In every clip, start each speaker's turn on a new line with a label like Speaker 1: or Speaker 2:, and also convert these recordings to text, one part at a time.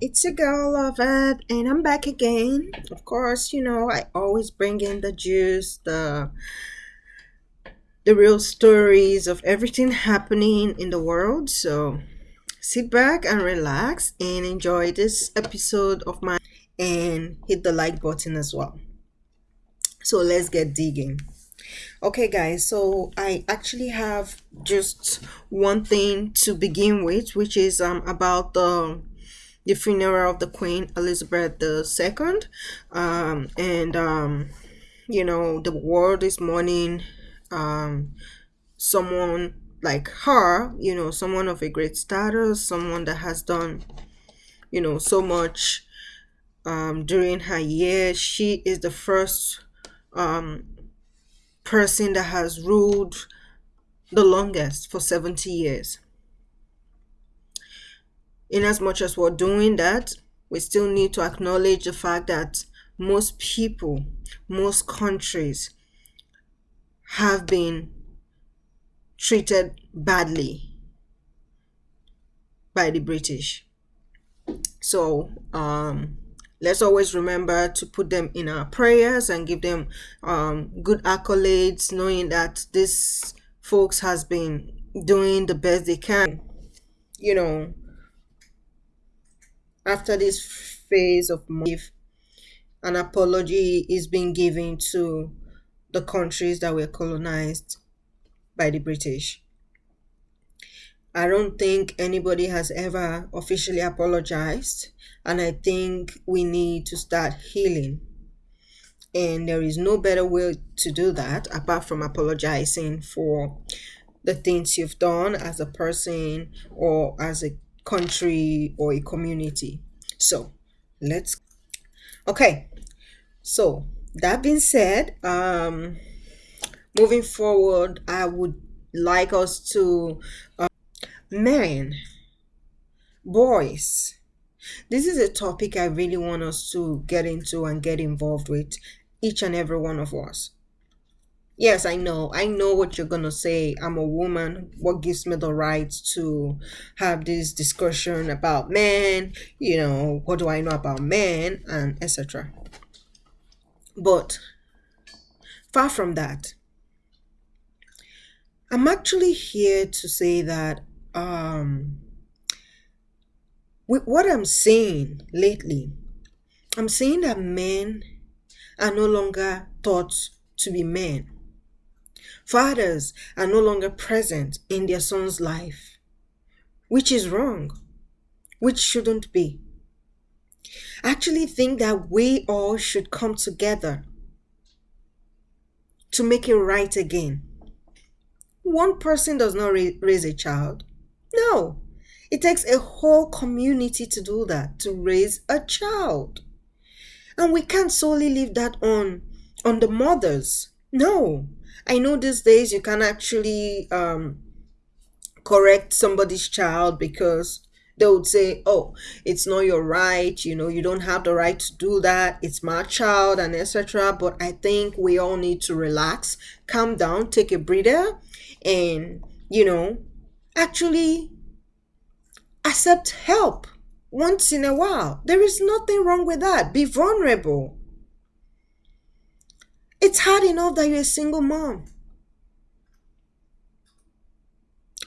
Speaker 1: It's a girl, of Lovett, and I'm back again. Of course, you know, I always bring in the juice, the the real stories of everything happening in the world. So sit back and relax and enjoy this episode of mine and hit the like button as well. So let's get digging. Okay, guys, so I actually have just one thing to begin with, which is um about the the funeral of the Queen Elizabeth II. Um, and, um, you know, the world is mourning um, someone like her, you know, someone of a great status, someone that has done, you know, so much um, during her years. She is the first um, person that has ruled the longest for 70 years in as much as we're doing that, we still need to acknowledge the fact that most people, most countries have been treated badly by the British. So, um, let's always remember to put them in our prayers and give them um, good accolades, knowing that this folks has been doing the best they can. You know, after this phase of grief, an apology is being given to the countries that were colonized by the British. I don't think anybody has ever officially apologized, and I think we need to start healing. And there is no better way to do that apart from apologizing for the things you've done as a person or as a country or a community. So let's okay. So that being said, um moving forward, I would like us to uh, men, boys. This is a topic I really want us to get into and get involved with each and every one of us. Yes, I know. I know what you're going to say. I'm a woman. What gives me the right to have this discussion about men? You know, what do I know about men? And etc. But far from that, I'm actually here to say that um, with what I'm seeing lately, I'm seeing that men are no longer taught to be men Fathers are no longer present in their son's life, which is wrong, which shouldn't be. I actually think that we all should come together to make it right again. One person does not raise a child. No, it takes a whole community to do that, to raise a child. And we can't solely leave that on on the mothers. No, I know these days you can actually um, correct somebody's child because they would say, oh, it's not your right, you know, you don't have the right to do that, it's my child, and etc. But I think we all need to relax, calm down, take a breather, and, you know, actually accept help once in a while. There is nothing wrong with that. Be vulnerable. It's hard enough that you're a single mom.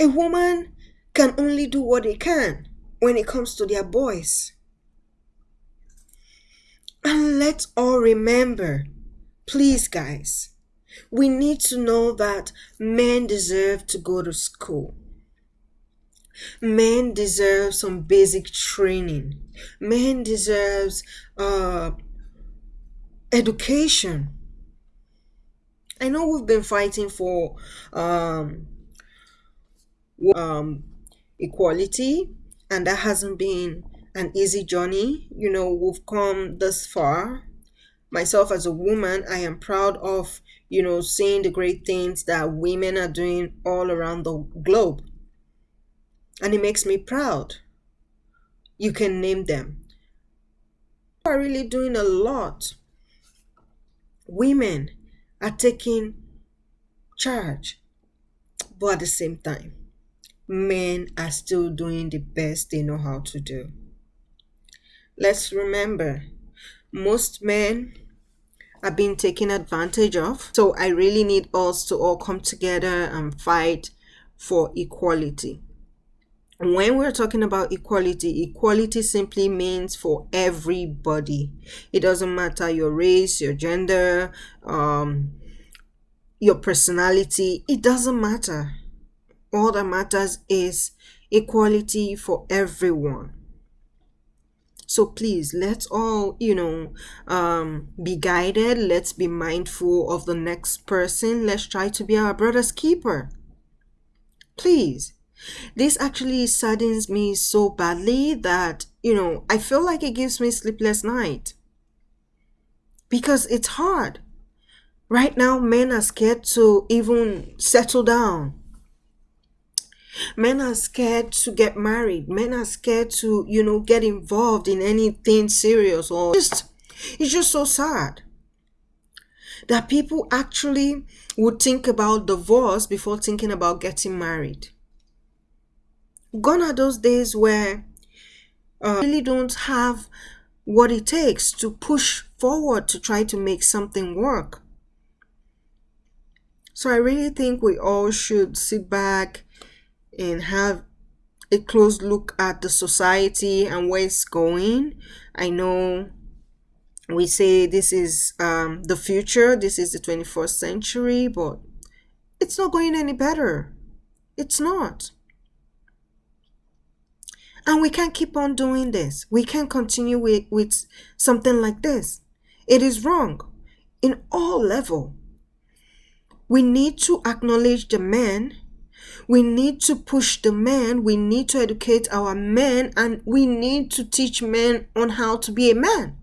Speaker 1: A woman can only do what they can when it comes to their boys. And let's all remember, please, guys, we need to know that men deserve to go to school. Men deserve some basic training. Men deserves uh, education. I know we've been fighting for um, um, equality, and that hasn't been an easy journey. You know, we've come this far. Myself as a woman, I am proud of, you know, seeing the great things that women are doing all around the globe. And it makes me proud. You can name them. We are really doing a lot. Women are taking charge, but at the same time, men are still doing the best they know how to do. let's remember most men are being taken advantage of. So I really need us to all come together and fight for equality. When we're talking about equality, equality simply means for everybody. It doesn't matter your race, your gender, um, your personality, it doesn't matter. All that matters is equality for everyone. So please let's all you know um be guided. Let's be mindful of the next person. Let's try to be our brother's keeper. Please this actually saddens me so badly that you know i feel like it gives me sleepless night because it's hard right now men are scared to even settle down Men are scared to get married. Men are scared to, you know, get involved in anything serious or just it's just so sad that people actually would think about divorce before thinking about getting married. Gone are those days where uh, really don't have what it takes to push forward to try to make something work. So I really think we all should sit back and have a close look at the society and where it's going. I know we say this is um, the future, this is the 21st century, but it's not going any better. It's not. And we can't keep on doing this. We can't continue with, with something like this. It is wrong in all level. We need to acknowledge the men we need to push the men, we need to educate our men, and we need to teach men on how to be a man.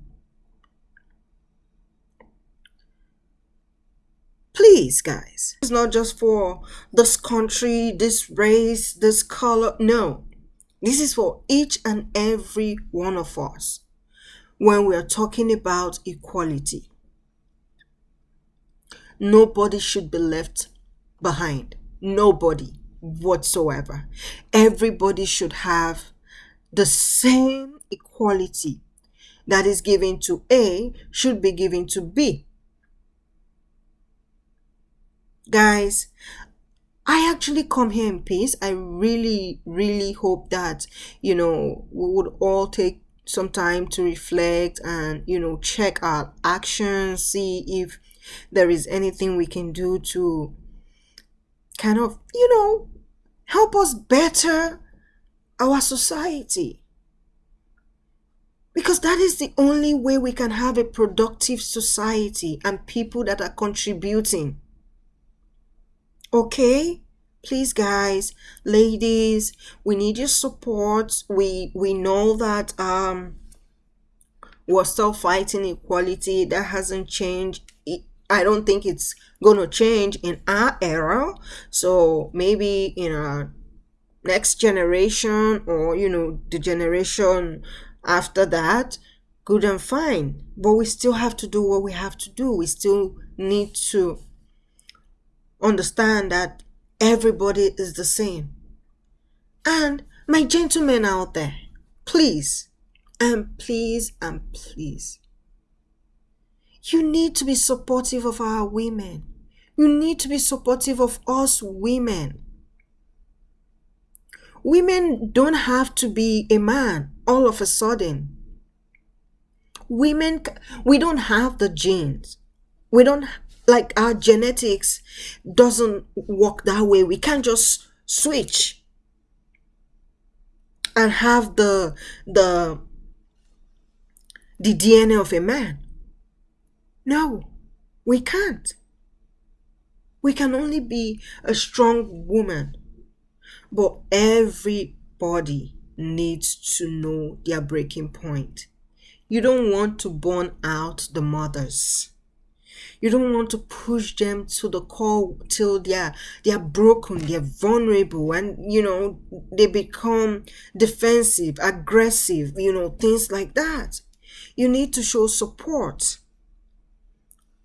Speaker 1: Please, guys. It's not just for this country, this race, this color. No. This is for each and every one of us when we are talking about equality. Nobody should be left behind. Nobody whatsoever. Everybody should have the same equality that is given to A should be given to B. Guys, I actually come here in peace. I really, really hope that, you know, we would all take some time to reflect and, you know, check our actions, see if there is anything we can do to kind of, you know, help us better our society. Because that is the only way we can have a productive society and people that are contributing. Okay? Please guys, ladies, we need your support. We we know that um we're still fighting equality. That hasn't changed. I don't think it's to change in our era. So maybe in our next generation or, you know, the generation after that, good and fine. But we still have to do what we have to do. We still need to understand that everybody is the same. And my gentlemen out there, please, and please, and please, you need to be supportive of our women. You need to be supportive of us women. Women don't have to be a man all of a sudden. Women, we don't have the genes. We don't, like our genetics doesn't work that way. We can't just switch and have the, the, the DNA of a man. No, we can't. We can only be a strong woman. But everybody needs to know their breaking point. You don't want to burn out the mothers. You don't want to push them to the core till they're they're broken, they're vulnerable, and you know they become defensive, aggressive, you know, things like that. You need to show support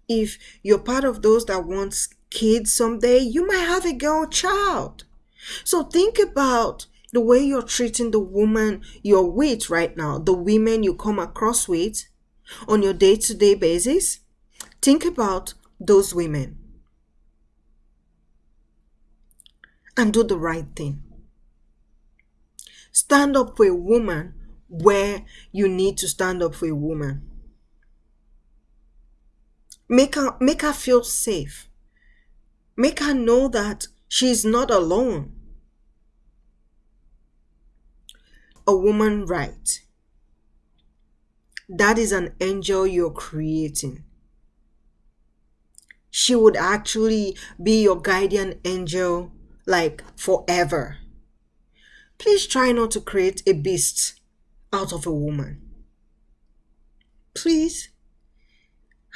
Speaker 1: if you're part of those that wants kids someday, you might have a girl child. So think about the way you're treating the woman you're with right now, the women you come across with on your day to day basis, think about those women and do the right thing. Stand up for a woman where you need to stand up for a woman. Make her, make her feel safe. Make her know that she's not alone. A woman right. That is an angel you're creating. She would actually be your guardian angel like forever. Please try not to create a beast out of a woman. Please.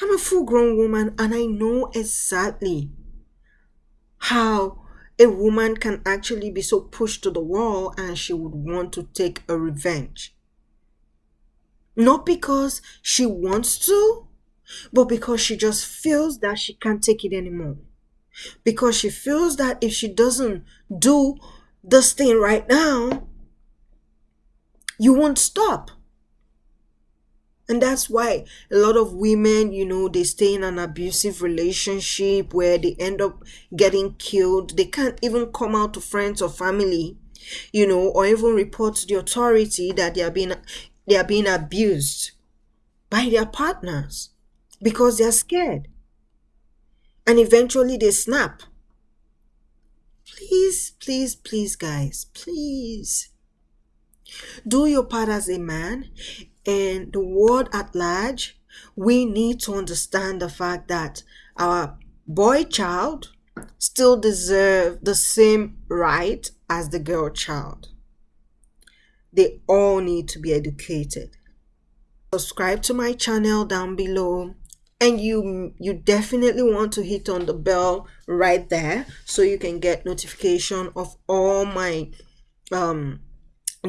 Speaker 1: I'm a full grown woman and I know exactly how a woman can actually be so pushed to the wall and she would want to take a revenge. Not because she wants to, but because she just feels that she can't take it anymore. Because she feels that if she doesn't do this thing right now, you won't stop. And that's why a lot of women, you know, they stay in an abusive relationship where they end up getting killed. They can't even come out to friends or family, you know, or even report to the authority that they are being they are being abused by their partners because they are scared. And eventually they snap. Please, please, please, guys, please do your part as a man and the world at large. We need to understand the fact that our boy child still deserve the same right as the girl child. They all need to be educated. Subscribe to my channel down below and you you definitely want to hit on the bell right there so you can get notification of all my um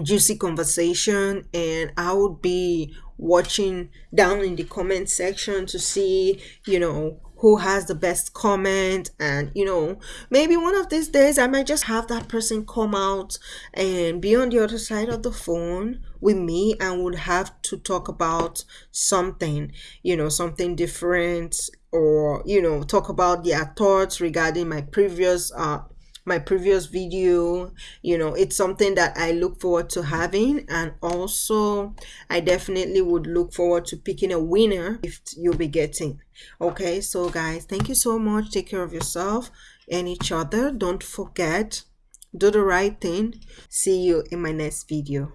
Speaker 1: juicy conversation. And i would be watching down in the comment section to see you know who has the best comment and you know maybe one of these days i might just have that person come out and be on the other side of the phone with me and would have to talk about something you know something different or you know talk about their thoughts regarding my previous uh my previous video you know it's something that i look forward to having. And also i definitely would look forward to picking a winner if you'll be getting. Okay so guys thank you so much. Take care of yourself and each other. Don't forget do the right thing. See you in my next video